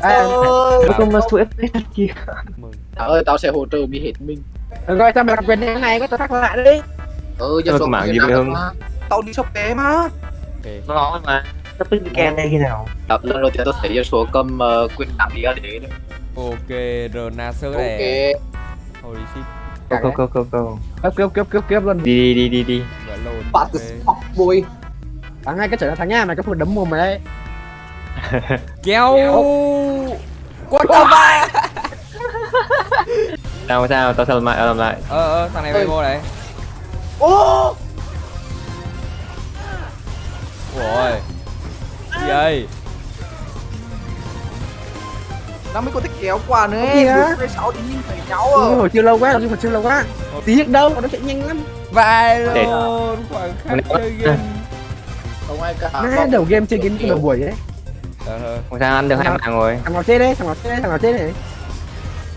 Ơi. không mà số FPS kìa Thảo ơi tao sẽ hỗ trợ mi hết mình. Được rồi, sao mày gặp quyền này này? Có tao thắc lại đi. Ừ Ờ, số mạng gì vậy mà. tao đi shop vé mà ok Nó mà Sắp tới weekend đây khi nào? Đập lần đầu tiên tao thấy số cầm uh, quyền nặng đi ra để đấy. Ok Renacer ok. này holy shit. Go go go go go. Cướp cướp cướp cướp cướp luôn. Đi đi đi đi. Đi vỡ lồn bạn từ ok. fuck boy. Thằng ngay cái trở thằng nha, mày có phụ đấm mồm mày đấy kéo. Quất tao ba. Sao sao? Tao sao làm lại tao làm lại? Ờ ờ thằng này bay vô này ô! Ôi. Gì ơi nó mới có thể kéo qua nữa. Cái bốn sáu thì nhìn thấy nhau Ôi, à. hồi chưa lâu quá, hồi chưa lâu quá. Tí đâu, nó chạy nhanh lắm. Vai Để- luôn khoảng khắc chơi game. Không ai cả. Má đầu game chơi game nửa buổi ấy. Không sao ăn được hai mạng rồi Thằng nào chết đấy, thằng nào chết đấy, thằng nào chết đấy.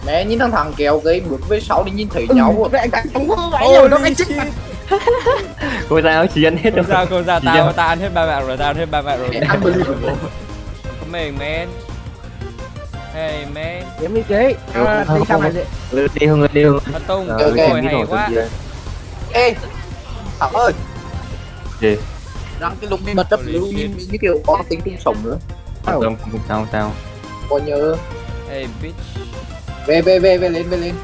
Mẹ nhìn thằng thằng kéo cái bước với sáu đi nhìn thấy Ừ, nhau vậy anh không có vậy rồi, nó anh chết. mặt Không sao chỉ ăn hết rồi. sao sao Chỉ tao tao ăn hết ba mạng rồi tao ăn hết ba mạng rồi. Unbelievable mình man hey man Kiếm đi chế đi mày? vậy Đi đi Hưng ơi, đi Hưng. Phát tung Ờ, ok, rồi tìm cái hay quá. ê thảo ơi. Gì? Rằng cái lục mật đất lưu như, như kiểu có tính chung sống nữa Không không không sao không sao coi nhớ. Hey bitch. Về về về về lên về lên.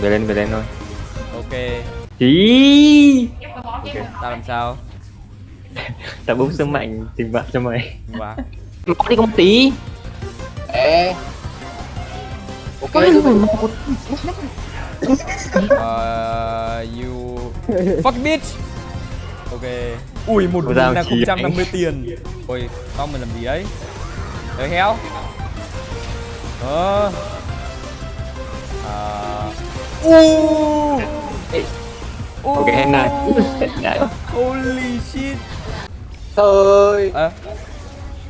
Về lên về lên thôi. Ok. Ý. Ok tao làm sao? Tao bốc sức mạnh tình bạn cho mày. Wow Có đi một tí. Ê. Ok Ờ, you fuck bitch. Ok ui một không trăm năm mươi tiền ôi tao mình làm gì đấy đấy héo ờ à u Ok hết này Đấy holy shit trời ơ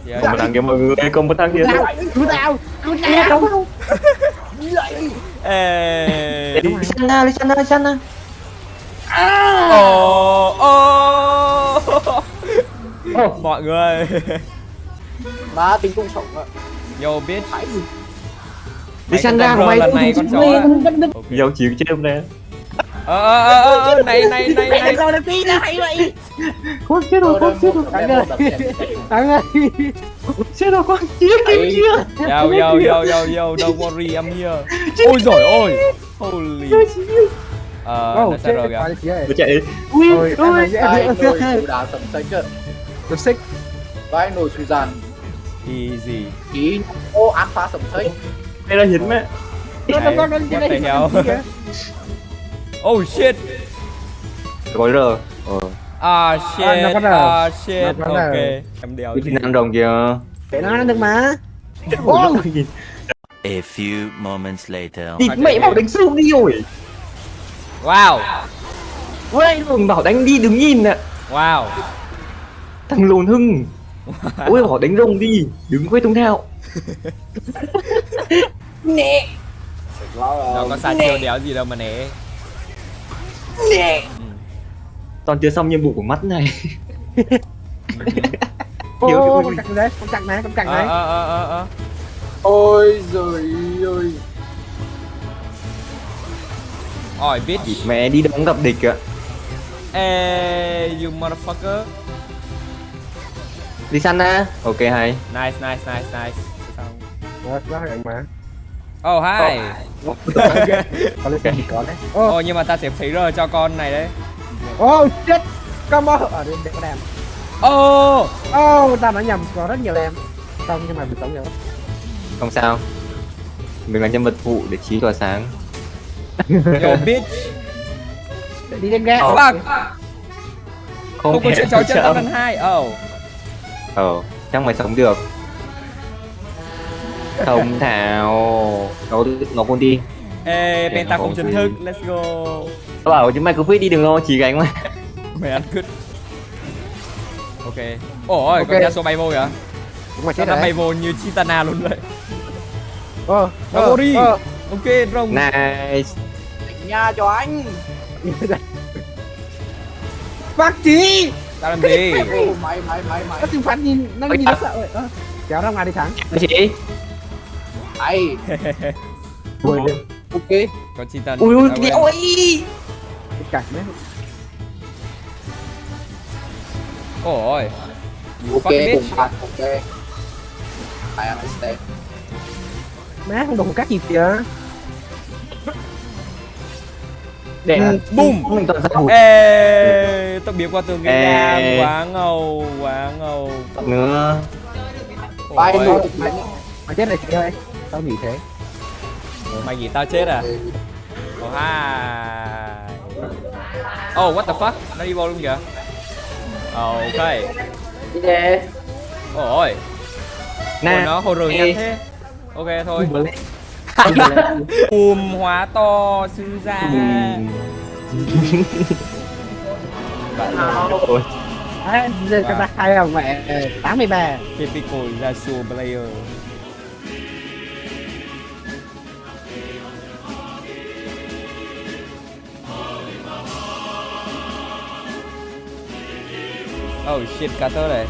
gì Có một thằng kia mọi người Có một thằng kia Cứu tao, cứu tao ê Lysana Lysana Lysana ô mọi người. Má tính chung sống ạ. Yo bitch. Phải gì Lysana của của mày lần này con chó. Dâu chịu chết hôm nay ờ ờ ờ ờ này này này này. Sao lại tí là hay vậy. Con chết rồi con chết rồi. Thằng ơi. Thằng ơi. Chết rồi con chết Ấy. yo yo yo yo yo don't worry I'm here. Ôi giỏi ôi holy. Ờ nó sao rồi. kìa. Nó chạy Ui Ôi, em này nồi cú đá sầm xanh cơ Được xích. Vai nồi suy giàn easy ý ô alpha sầm xanh Đây là hiến mẹ. Đây hell? oh shit. Có rờ. Ờ. Ah shit ah shit. Ok em đeo Cái tin ăn rồng kìa. Để nó được mà. A few moments later. Địt mẹ bảo đánh xuống đi rồi. Wow. Ui đừng bảo đánh đi đừng nhìn nè wow Thằng lồn hưng. Ôi bảo đánh rồng đi Đừng quay tung theo. Nó có sai chiêu đéo gì đâu mà né Toàn chưa xong nhiệm vụ của mắt này. Ô, con chặt đấy, con chặt này, con chặt ờ này. ờ ờ ờ ờ. Ôi giời ơi. Ỏi bitch Mẹ đi đóng gặp địch ạ. Ê you motherfucker Lysana Ok hay. Nice nice nice nice. Xong. Đó, đó là mà oh hi. Có. Lên gì có đấy. Oh nhưng mà ta sẽ phí rồi cho con này đấy. Ô, chết Combo Ở đây, đây có đam. Oh. Ô, ta nói nhầm, có rất nhiều đam. Không, nhưng mà bị tống nhiều lắm Không sao. Mình là nhân vật phụ để trí tỏa sáng. Yo bitch. Để đi lên ghe fuck. Không, không có chuyện cháu chân lần hai. Oh Ờ Chắc mày sống được. Không Thảo. Nó nó con đi. Ê penta không chính thức. Let's go. Tao bảo chứ mày cứ fit đi đừng lo chỉ gánh mà. Mày ăn cứt. Ok. Ôi Ok. con Yasuo bay vô kìa. Đúng mà chết nó bay vô như Chitana luôn vậy Ô, Nó vô đi. ô, ok rồng Nice. Nhà cho anh. Bác chí tao làm gì? Mày mày mày mày Nó trừng phạt nhìn, nó nhìn nó sợ rồi Ờ, Kéo ra ngoài đi thắng Chị Ai Ui, Ok. Có Titan ui ui à, cái quên. đéo ấy cái cạch đấy. Ôi. Ok cùng bạn Ok. I understand má không đủ cắt gì kìa để Ừ. Boom mình toàn ra hụt. Ê Tao biến qua tường cái Ê. nhang Quá ngầu Quá ngầu. Nữa. Bye Ôi, thôi Bye mà chết này chị ơi. Tao nghĩ thế. Mày nghĩ tao chết à? Oh hi Oh what the fuck? Nó đi vô luôn kìa. Ok. Yeah. Ôi. Ôi nè nó hồ rừng nhanh thế. Ok thôi Bùm hóa to sư ra ôi giờ cho ta khai là mẹ 83 Typical Yasuo player Oh shit, Carter này